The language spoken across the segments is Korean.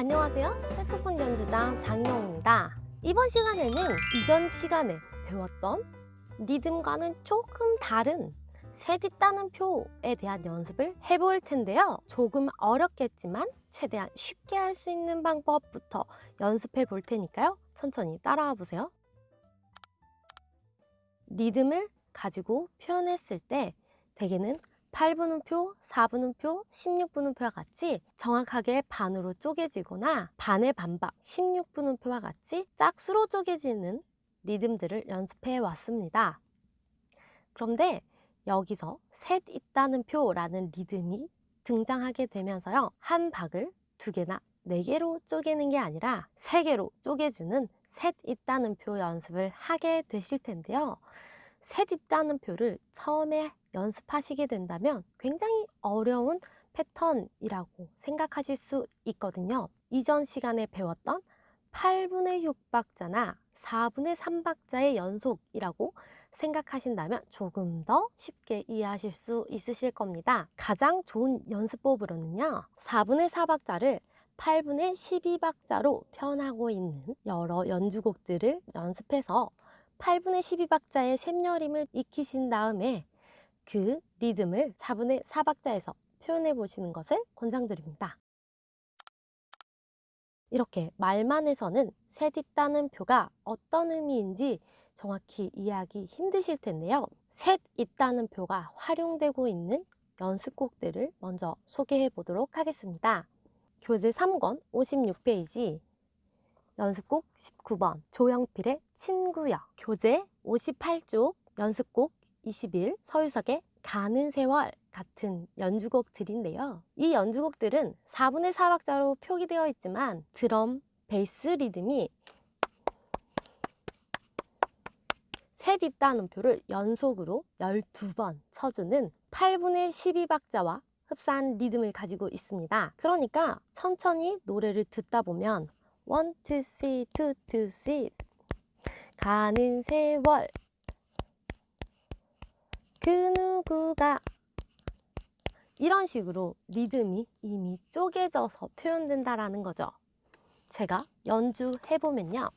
안녕하세요. 색소폰 연주장 장인홍입니다. 이번 시간에는 이전 시간에 배웠던 리듬과는 조금 다른 셋이 따는 표에 대한 연습을 해볼 텐데요. 조금 어렵겠지만 최대한 쉽게 할 수 있는 방법부터 연습해 볼 테니까요. 천천히 따라와 보세요. 리듬을 가지고 표현했을 때 대개는 8분음표, 4분음표, 16분음표와 같이 정확하게 반으로 쪼개지거나 반의 반박, 16분음표와 같이 짝수로 쪼개지는 리듬들을 연습해 왔습니다. 그런데 여기서 셋 있다는 표라는 리듬이 등장하게 되면서요. 한 박을 두 개나 네 개로 쪼개는 게 아니라 세 개로 쪼개주는 셋 있다는 표 연습을 하게 되실 텐데요. 셋 있다는 표를 처음에 연습하시게 된다면 굉장히 어려운 패턴이라고 생각하실 수 있거든요. 이전 시간에 배웠던 8분의 6박자나 4분의 3박자의 연속이라고 생각하신다면 조금 더 쉽게 이해하실 수 있으실 겁니다. 가장 좋은 연습법으로는요. 4분의 4박자를 8분의 12박자로 표현하고 있는 여러 연주곡들을 연습해서 8분의 12박자의 샘여림을 익히신 다음에 그 리듬을 4분의 4박자에서 표현해 보시는 것을 권장드립니다. 이렇게 말만 해서는 셋 있다는 표가 어떤 의미인지 정확히 이해하기 힘드실 텐데요. 셋 있다는 표가 활용되고 있는 연습곡들을 먼저 소개해 보도록 하겠습니다. 교재 3권 56페이지 연습곡 19번 조영필의 친구여 교재 58쪽 연습곡 21 서유석의 가는 세월 같은 연주곡들인데요. 이 연주곡들은 4분의 4박자로 표기되어 있지만 드럼, 베이스 리듬이 셋 있다는 표를 연속으로 12번 쳐주는 8분의 12박자와 흡사한 리듬을 가지고 있습니다. 그러니까 천천히 노래를 듣다 보면 1, 2, 3, 2, 2, 3 가는 세월 그 누구가 이런 식으로 리듬이 이미 쪼개져서 표현된다라는 거죠. 제가 연주해보면요.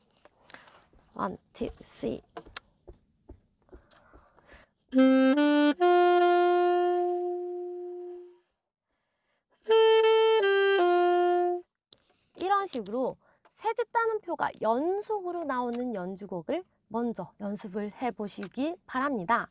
1, 2, 3 이런 식으로 세듣다는 표가 연속으로 나오는 연주곡을 먼저 연습을 해보시기 바랍니다.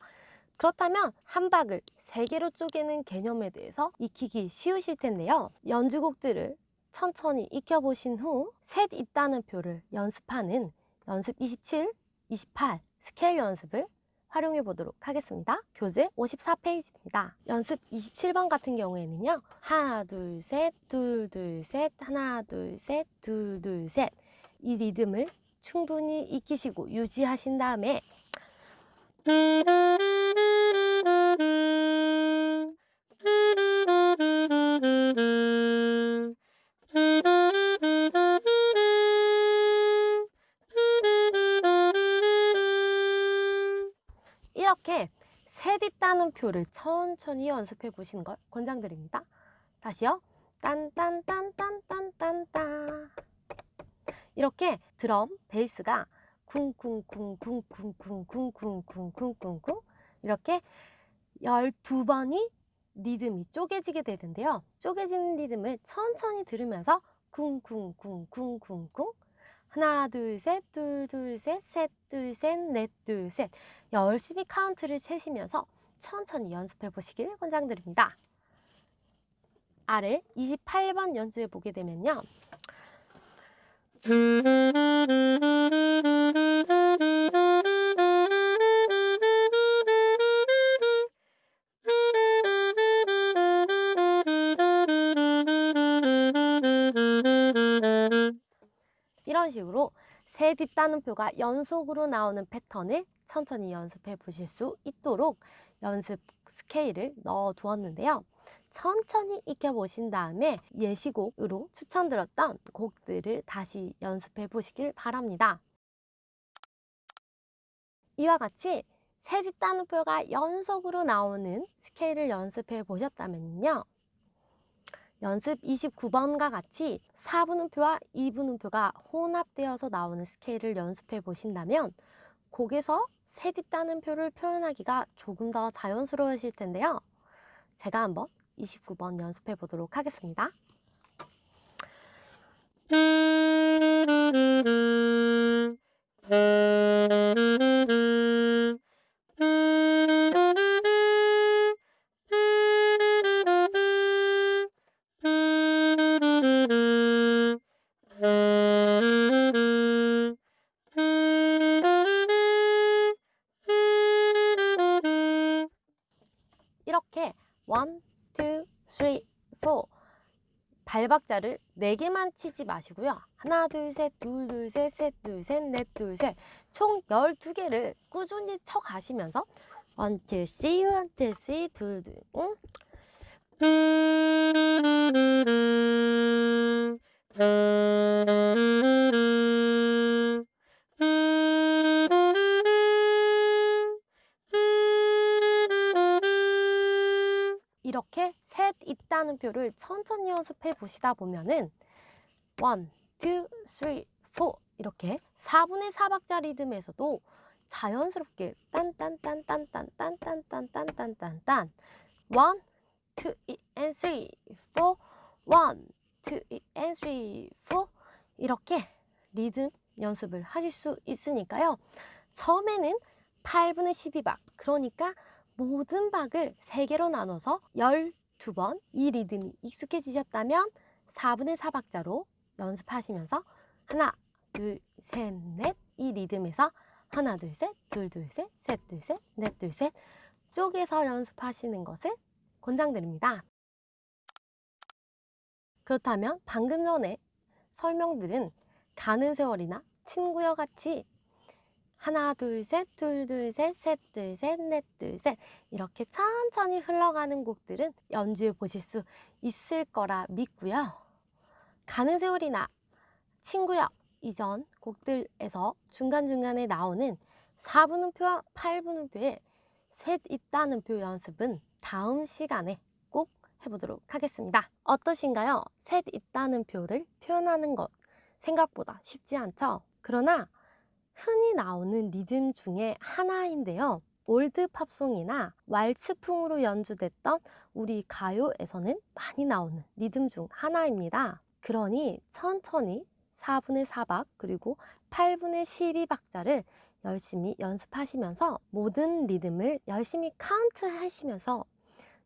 그렇다면 한 박을 세 개로 쪼개는 개념에 대해서 익히기 쉬우실 텐데요. 연주곡들을 천천히 익혀보신 후 셋잇단음표를 연습하는 연습 27, 28 스케일 연습을 활용해 보도록 하겠습니다. 교재 54페이지입니다. 연습 27번 같은 경우에는요. 하나, 둘, 셋, 둘, 둘, 셋, 하나, 둘, 셋, 둘, 둘, 셋. 이 리듬을 충분히 익히시고 유지하신 다음에 이렇게 셋 있다는 표를 천천히 연습해 보시는 걸 권장드립니다. 다시요. 딴딴딴딴딴딴따 이렇게 드럼, 베이스가 쿵쿵쿵쿵쿵쿵쿵쿵쿵쿵쿵 이렇게 12번이 리듬이 쪼개지게 되는데요. 쪼개지는 리듬을 천천히 들으면서 쿵쿵쿵쿵쿵쿵 하나 둘셋둘둘셋셋둘셋넷둘셋 열심히 카운트를 세시면서 천천히 연습해 보시길 권장드립니다. 아래 28번 연주해 보게 되면요. 이런 식으로 셋 있다는 표가 연속으로 나오는 패턴을 천천히 연습해 보실 수 있도록 연습 스케일을 넣어 두었는데요. 천천히 익혀보신 다음에 예시곡으로 추천드렸던 곡들을 다시 연습해 보시길 바랍니다. 이와 같이 셋 있다는 표가 연속으로 나오는 스케일을 연습해 보셨다면요. 연습 29번과 같이 4분음표와 2분음표가 혼합되어서 나오는 스케일을 연습해 보신다면 곡에서 셋 있다는 표를 표현하기가 조금 더 자연스러우실 텐데요. 제가 한번 29번 연습해 보도록 하겠습니다. 발박자를 4개만 치지 마시고요. 하나, 둘, 셋, 둘, 둘, 셋, 셋, 둘, 셋, 넷, 둘, 셋. 총 12개를 꾸준히 쳐 가시면서 1, 2, 3, 1, 2, 3, 둘, 둘, 응? 이 셋 있다는 표를 천천히 연습해 보시다 보면은 1, 2, 3, 4 이렇게 4분의 4박자 리듬에서도 자연스럽게 딴딴딴딴딴딴딴딴딴딴딴 1, 2, and 3, 4 1, 2, and 3, 4 이렇게 리듬 연습을 하실 수 있으니까요. 처음에는 8분의 12박 그러니까 모든 박을 3개로 나눠서 12번 이 리듬이 익숙해지셨다면 4분의 4박자로 연습하시면서 하나, 둘, 셋, 넷 이 리듬에서 하나, 둘, 셋, 둘, 둘, 셋, 셋, 둘, 셋, 넷, 둘, 셋 쪼개서 연습하시는 것을 권장드립니다. 그렇다면 방금 전에 설명들은 가는 세월이나 친구여 같이 하나 둘셋 둘둘셋셋둘셋넷둘셋 이렇게 천천히 흘러가는 곡들은 연주해 보실 수 있을 거라 믿고요. 가는 세월이나 친구여 이전 곡들에서 중간중간에 나오는 4분음표와 8분음표에 셋 있다는 표 연습은 다음 시간에 꼭 해보도록 하겠습니다. 어떠신가요? 셋 있다는 표를 표현하는 것 생각보다 쉽지 않죠? 그러나 흔히 나오는 리듬 중에 하나인데요. 올드 팝송이나 왈츠풍으로 연주됐던 우리 가요에서는 많이 나오는 리듬 중 하나입니다. 그러니 천천히 4분의 4박 그리고 8분의 12박자를 열심히 연습하시면서 모든 리듬을 열심히 카운트 하시면서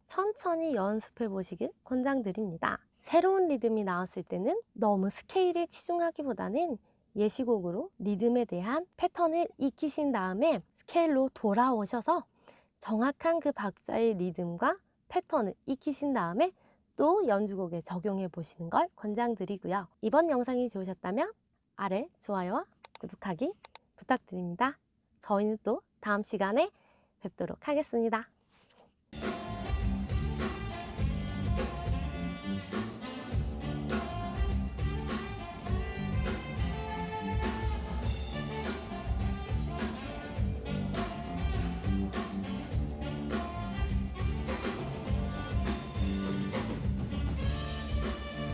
천천히 연습해 보시길 권장드립니다. 새로운 리듬이 나왔을 때는 너무 스케일에 치중하기보다는 예시곡으로 리듬에 대한 패턴을 익히신 다음에 스케일로 돌아오셔서 정확한 그 박자의 리듬과 패턴을 익히신 다음에 또 연주곡에 적용해 보시는 걸 권장드리고요. 이번 영상이 좋으셨다면 아래 좋아요와 구독하기 부탁드립니다. 저희는 또 다음 시간에 뵙도록 하겠습니다.